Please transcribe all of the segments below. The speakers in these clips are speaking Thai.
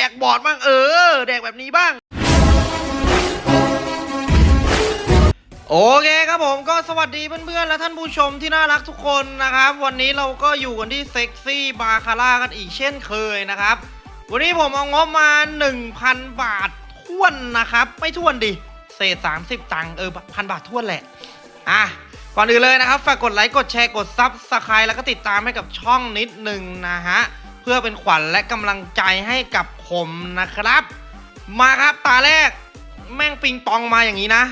ดกบอดบ้างเออ แดกแบบนี้บ้าง โอเคครับผมก็สวัสดีเพื่อนๆ และท่านผู้ชมที่น่ารักทุกคนนะครับ วันนี้เราก็อยู่กันที่เซ็กซี่บาคาร่ากันอีกเช่นเคยนะครับ วันนี้ผมเอางบมา 1,000 บาทท้วนนะครับ ไม่ท้วนมีเศษ 30 ตังค์เออพันบาทท้วนแหละอะก่อนอื่นเลยนะครับ ฝากกดไลค์ กดแชร์ กด subscribe แล้วก็ติดตามให้กับช่องนิดหนึ่งนะฮะ เพื่อเป็นขวัญและกำลังใจให้กับผมนะครับ มาครับตาแรก แม่งปิงปองมาอย่างนี้นะ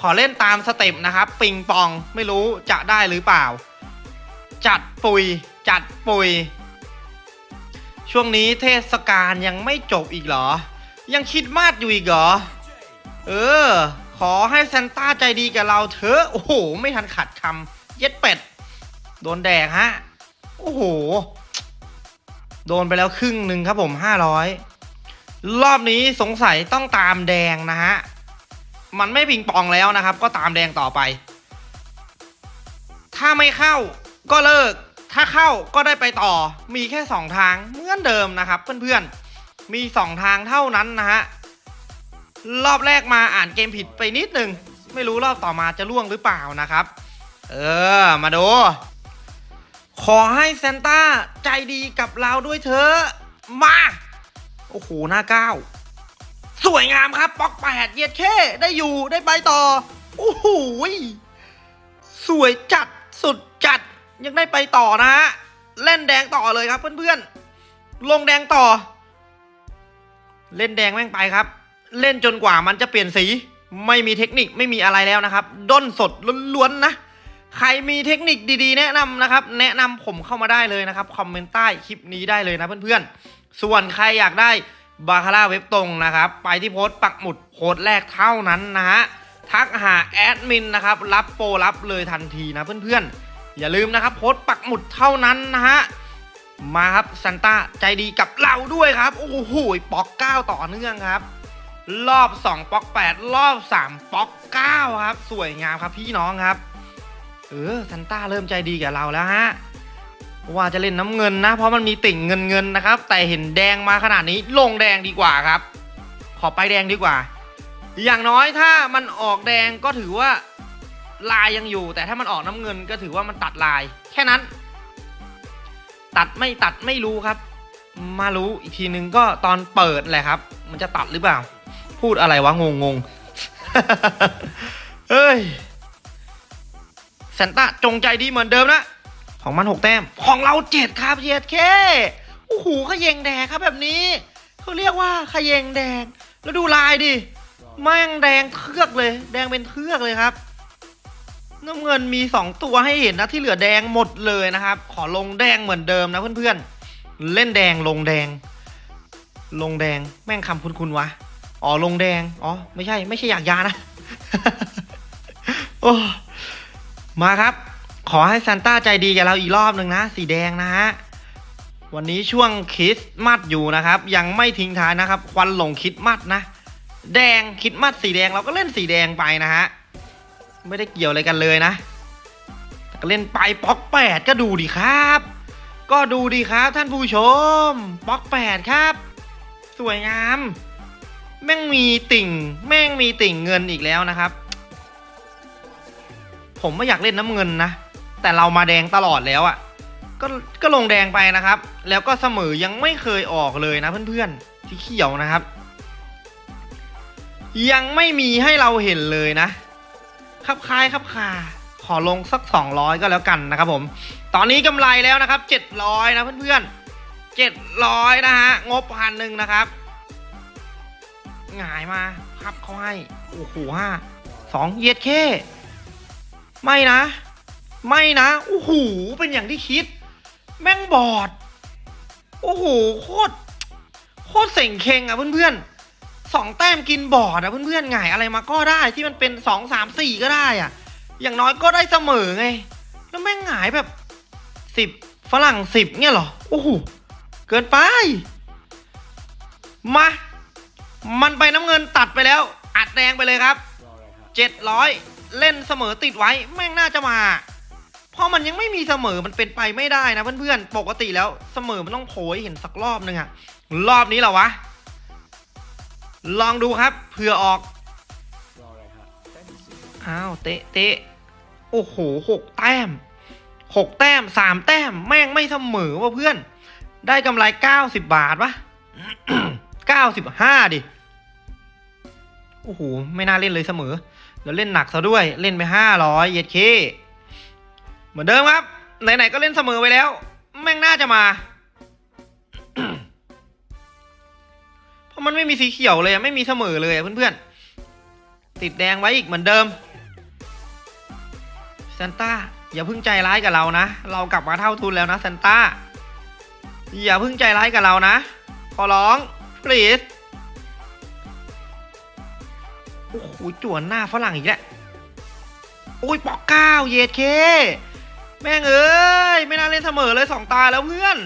ขอเล่นตามสเต็ปนะครับ ปิงปองไม่รู้จะได้หรือเปล่า จัดปุย จัดปุย ช่วงนี้เทศกาลยังไม่จบอีกเหรอ ยังคิดมากอยู่อีกเหรอ เออ ขอให้ซานต้าใจดีกับเราเถอะ โอ้โห ไม่ทันขัดคำเย็ดเป็ด โดนแดกฮะ โอ้โห โดนไปแล้วครึ่งหนึ่งครับผมห้าร้อยรอบนี้สงสัยต้องตามแดงนะฮะ มันไม่ปิงปองแล้วนะครับ ก็ตามแดงต่อไป ถ้าไม่เข้าก็เลิก ถ้าเข้าก็ได้ไปต่อ มีแค่สองทางเหมือนเดิมนะครับเพื่อนๆ มีสองทางเท่านั้นนะฮะ รอบแรกมาอ่านเกมผิดไปนิดนึง ไม่รู้รอบต่อมาจะล่วงหรือเปล่านะครับ เออ มาดู ขอให้ซานต้าใจดีกับเราด้วยเถอะมา โอ้โห หน้าเก้า สวยงามครับป๊อกแปดเย็ดแค่ได้อยู่ได้ไปต่อ โอ้โหสวยจัดสุดจัดยังได้ไปต่อนะฮะเล่นแดงต่อเลยครับเพื่อนๆ ลงแดงต่อ เล่นแดงแม่งไปครับ เล่นจนกว่ามันจะเปลี่ยนสี ไม่มีเทคนิคไม่มีอะไรแล้วนะครับ ด้นสดล้วนๆนะ ใครมีเทคนิคดีๆ แนะนำนะครับ แนะนำผมเข้ามาได้เลยนะครับ คอมเมนต์ใต้คลิปนี้ได้เลยนะเพื่อนๆ ส่วนใครอยากได้บาคาร่าเว็บตรงนะครับ ไปที่โพสต์ปักหมุดโพสต์แรกเท่านั้นนะฮะ ทักหาแอดมินนะครับ รับโปรรับเลยทันทีนะเพื่อนๆ อย่าลืมนะครับ โพสต์ปักหมุดเท่านั้นนะฮะ มาครับซันต้าใจดีกับเราด้วยครับ โอ้โหป๊อกเก้าต่อเนื่องครับ รอบ 2ป๊อก8 รอบ 3ป๊อก9ครับ สวยงามครับพี่น้องครับ เออซันต้าเริ่มใจดีกับเราแล้วฮะว่าจะเล่นน้ำเงินนะ เพราะมันมีติ่งเงินเงินนะครับ แต่เห็นแดงมาขนาดนี้ลงแดงดีกว่าครับ ขอไปแดงดีกว่า อย่างน้อยถ้ามันออกแดงก็ถือว่าลายยังอยู่ แต่ถ้ามันออกน้ำเงินก็ถือว่ามันตัดลาย แค่นั้น ตัดไม่ตัดไม่รู้ครับ มารู้อีกทีนึงก็ตอนเปิดแหละครับ มันจะตัดหรือเปล่า พูดอะไรวะงงงเฮ้ย ซนต้าจงใจดีเหมือนเดิมนะ ของมันหกแต้ม ของเราเจ็ดครับเจ็ดเคโอ้โหขยงแดงครับแบบนี้เขาเรียกว่าขยงแดง แล้วดูลายดิแม่งแดงเทือกเลย แดงเป็นเทือกเลยครับน้ำเงินมีสองตัวให้เห็นนะที่เหลือแดงหมดเลยนะครับ ขอลงแดงเหมือนเดิมนะเพื่อนๆ เล่นแดงลงแดง ลงแดงแม่งคำคุณๆวะอ๋อลงแดงอ๋อไม่ใช่ไม่ใช่อยากยานะโอ้ มาครับ ขอให้ซานต้าใจดีกับเราอีกรอบหนึ่งนะ สีแดงนะฮะ วันนี้ช่วงคริสต์มาสอยู่นะครับ ยังไม่ทิ้งท้ายนะครับ ควันหลงคริสต์มาสนะ แดงคริสต์มาสสีแดงเราก็เล่นสีแดงไปนะฮะ ไม่ได้เกี่ยวอะไรกันเลยนะก็เล่นไปป๊อกแปดก็ดูดีครับ ก็ดูดีครับท่านผู้ชมป๊อกแปดครับ สวยงาม แม่งมีติ่ง แม่งมีติ่งเงินอีกแล้วนะครับ ผมไม่อยากเล่นน้ำเงินนะ แต่เรามาแดงตลอดแล้วอะ่ะก็ก็ลงแดงไปนะครับ แล้วก็เสมอยังไม่เคยออกเลยนะเพื่อนๆที่เขียวนะครับ ยังไม่มีให้เราเห็นเลยนะคับคายคับคาขอลงสัก 200 ก็แล้วกันนะครับผม ตอนนี้กำไรแล้วนะครับ 700 นะเพื่อนๆ700 นะฮะ งบพันหนึ่งนะครับ หงายมาพับเขาให้ โอ้โหห้าสองเย็ดเค ไม่นะ ไม่นะโอ้โหเป็นอย่างที่คิด แม่งบอดโอ้โหโคตรโคตรเสงเคงอะเพื่อนๆสองแต้มกินบอดอะเพื่อนๆหงอะไรมาก็ได้ที่มันเป็นสองสามสี่ก็ได้อะอย่างน้อยก็ได้เสมอไง แล้วแม่งหงายแบบสิบฝรั่งสิบเนี่ยหรอโอ้โหเกินไป มา มันไปน้ำเงินตัดไปแล้ว อัดแดงไปเลยครับเจ็ดร้อย เล่นเสมอติดไว้แม่งน่าจะมา เพราะมันยังไม่มีเสมอมันเป็นไปไม่ได้นะเพื่อนๆ ปกติแล้วเสมอมันต้องโผล่เห็นสักรอบนึงอะรอบนี้เหรอวะ ลองดูครับเผื่อออกอ้าวเตะเตะโอ้โหหกแต้มหกแต้มสามแต้มแม่งไม่เสมอว่ะเพื่อน ได้กำไรเก้าสิบบาทปะเก้าสิบห้าดิโอ้โหไม่น่าเล่นเลยเสมอ แล้วเล่นหนักซะด้วยเล่นไปห้าร้อยเย็ดเคเหมือนเดิมครับ ไหนๆก็เล่นเสมอไปแล้ว แม่งน่าจะมา เพราะมันไม่มีสีเขียวเลยไม่มีเสมอเลยเพื่อนๆ ติดแดงไว้อีกเหมือนเดิมซานต้าอย่าพิ่งใจร้ายกับเรานะ เรากลับมาเท่าทุนแล้วนะซานต้าอย่าพิ่งใจร้ายกับเรานะ ขอร้อง please อ้โหจวนหน้าฝรั่งอีกแล้วโอ้ยปอกเก้าเยดเค แม่งเอ้ยไม่น่าเล่นเสมอเลยสองตาแล้วเพื่อน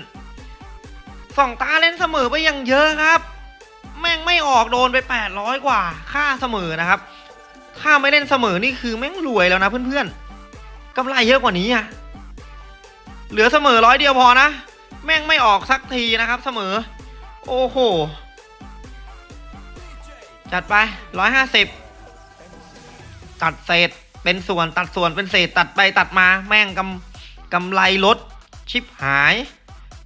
สองตาเล่นเสมอไปอย่างเยอะครับ แม่งไม่ออกโดนไปแปดร้อยกว่า ค่าเสมอนะครับ ถ้าไม่เล่นเสมอนี่คือแม่งรวยแล้วนะเพื่อนๆกำไรเยอะกว่านี้อะเหลือเสมอร้อยเดียวพอนะ แม่งไม่ออกสักทีนะครับเสมอ โอ้โห จัดไปร้อยห้าสิบ ตัดเศษเป็นส่วนตัดส่วนเป็นเศษตัดไปตัดมาแม่งกำกำไรลดชิปหาย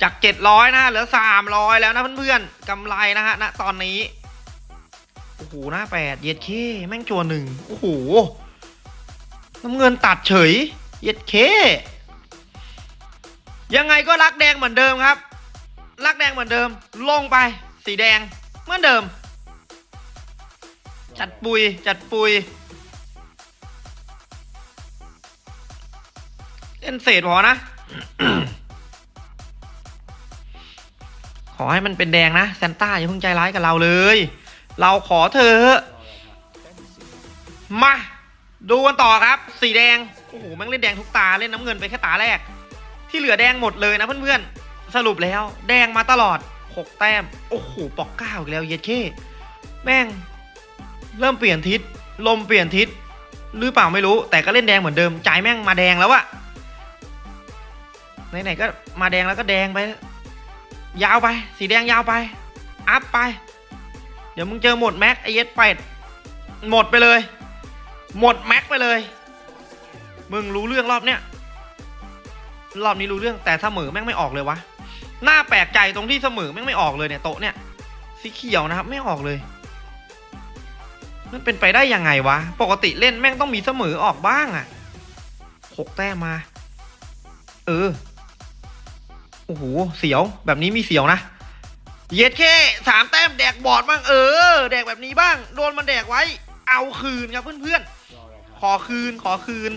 จากเจ็ดร้อยนะเหลือสามร้อยแล้วนะเพื่อนๆกำไรนะฮะณตอนนี้โอ้โหหน้าแปดเย็ดเคแม่งจัวหนึ่งโอ้โหน้ำเงินตัดเฉย เย็ดเค ยังไงก็รักแดงเหมือนเดิมครับ รักแดงเหมือนเดิม ลงไปสีแดงเหมือนเดิม จัดปุยจัดปุย ล่นเศษพอนะ ขอให้มันเป็นแดงนะแซนต้าอย่าเพิ่งใจร้ายกับเราเลย เราขอเธอมา ดูกันต่อครับ สีแดง โอ้โหแม่งเล่นแดงทุกตาเล่นน้ำเงินไปแค่ตาแรก ที่เหลือแดงหมดเลยนะเพื่อนๆ สรุปแล้ว แดงมาตลอด 6 แต้ม โอ้โหปอกเก้าอีกแล้วเย็ดเข้แม่ง เริ่มเปลี่ยนทิศ ลมเปลี่ยนทิศหรือเปล่าไม่รู้ แต่ก็เล่นแดงเหมือนเดิม ใจแม่งมาแดงแล้วอะ ไหนๆก็มาแดงแล้วก็แดงไป ยาวไป สีแดงยาวไป อัพไป เดี๋ยวมึงเจอหมดแม็กไอเย็ดเป็ดหมดไปเลย หมดแม็กไปเลย มึงรู้เรื่องรอบเนี้ยรอบนี้รู้เรื่องแต่เสมอแม่งไม่ออกเลยวะน่าแปลกใจตรงที่เสมอแม่งไม่ออกเลยเนี่ยโต๊ะเนี่ยสีเขียวนะครับไม่ออกเลย มันเป็นไปได้ยังไงวะ ปกติเล่นแม่งต้องมีเสมอออกบ้างอะหกแต้มมา เออ โอ้โห เสียว แบบนี้มีเสียวนะ เย็ดแค่สามแต้มแดกบอดบ้างเออ แดกแบบนี้บ้าง โดนมันแดกไว้ เอาคืนครับเพื่อนๆ ขอคืน ขอคืน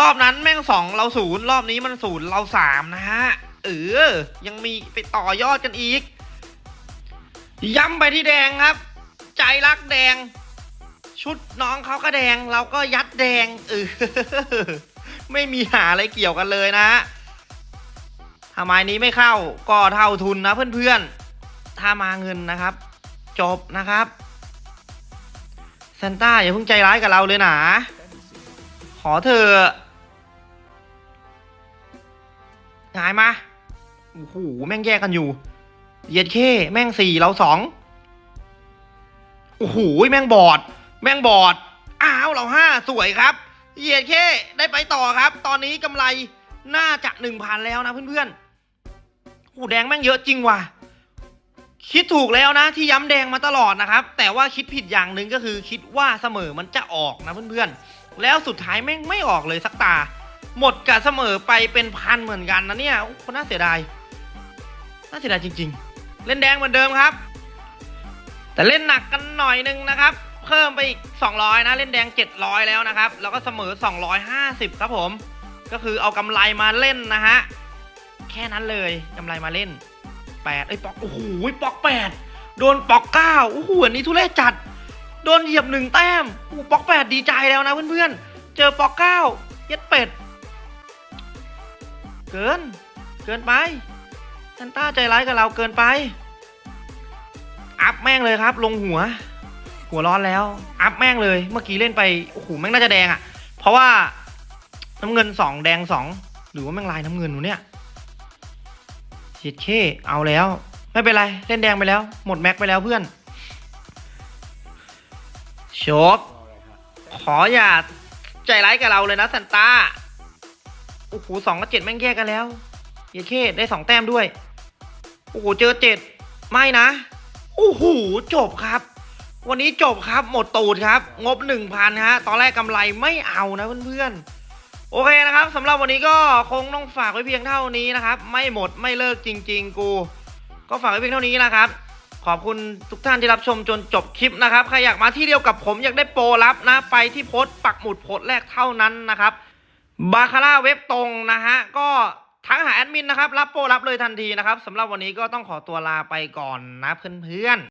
รอบนั้นแม่งสองเราศูนย์รอบนี้มันศูนย์เราสามนะฮะ เออ ยังมีไปต่อยอดกันอีก ย้ำไปที่แดงครับ ใจรักแดง ชุดน้องเขาก็แดง เราก็ยัดแดงเออไม่มีหาอะไรเกี่ยวกันเลยนะฮะ ถ้าไม้นี้ไม่เข้าก็เท่าทุนนะเพื่อนๆ ถ้ามาเงินนะครับ จบนะครับซานต้าอย่าเพิ่งใจร้ายกับเราเลยนะขอเธอหายมาโอ้โหแม่งแยกกันอยู่เย็ดเข้แม่งสี่เราสองโอ้โหแม่งบอด แม่งบอดอ้าวเราห้าสวยครับเย็ดเข้ได้ไปต่อครับ ตอนนี้กำไรน่าจะหนึ่งพันแล้วนะเพื่อนๆ หแดงแม่งเยอะจริงว่ะ คิดถูกแล้วนะที่ย้ำแดงมาตลอดนะครับ แต่ว่าคิดผิดอย่างหนึ่งก็คือ คิดว่าเสมอมันจะออกนะเพื่อนๆ แล้วสุดท้ายแม่งไม่ออกเลยสักตา หมดกับเสมอไปเป็นพันเหมือนกันนะเนี่ยโอ้น่าเสียดาย น่าเสียดายจริง ๆ เล่นแดงเหมือนเดิมครับ แต่เล่นหนักกันหน่อยนึงนะครับเพิ่มไปอีก 200 นะ เล่นแดง 700 แล้วนะครับ แล้วก็เสมอ 250 ครับผม ก็คือเอากำไรมาเล่นนะฮะ แค่นั้นเลยกำไรมาเล่น8ไอ้ปอกโอ้โหปอก8โดนปอก9โอ้โหอันนี้ทุเรศจัด โดนเหยียบหนึ่งแต้มโอ้ปอก8ดีใจแล้วนะเพื่อนๆ เจอปอก9เย็ดเป็ด เกิน เกินไปซานต้าใจร้ายกับเราเกินไป อัพแม่งเลยครับ ลงหัว หัวร้อนแล้ว อัพแม่งเลย เมื่อกี้เล่นไปโอ้โหแม่งน่าจะแดงอะ่ะ เพราะว่าน้ำเงินสองแดงสองหรือว่าแม่งลายน้ำเงินวะเนี่ย เฉียดเข้เอาแล้ว ไม่เป็นไรเล่นแดงไปแล้ว หมดแม็กไปแล้วเพื่อนโชกขออย่าใจร้ายกับเราเลยนะซันต้าโอ้โหสองกับเจ็ดแม่งแยกกันแล้วเยเคได้สองแต้มด้วย โอ้โหเจอเจ็ดไม่นะ โอ้โหจบครับ วันนี้จบครับหมดตูดครับ งบหนึ่งพันฮะ ตอนแรกกำไรไม่เอานะเพื่อนๆ โอเคนะครับสำหรับวันนี้ก็คงต้องฝากไว้เพียงเท่านี้นะครับ ไม่หมดไม่เลิกจริง ๆ กู ก็ฝากไว้เพียงเท่านี้นะครับ ขอบคุณทุกท่านที่รับชมจนจบคลิปนะครับใครอยากมาที่เดียวกับผมอยากได้โปรลับนะ ไปที่โพสต์ปักหมุดโพสต์แรกเท่านั้นนะครับบาคาร่าเว็บตรงนะฮะก็ทักหาแอดมินนะครับ รับโปรรับเลยทันทีนะครับสำหรับวันนี้ก็ต้องขอตัวลาไปก่อนนะเพื่อนๆ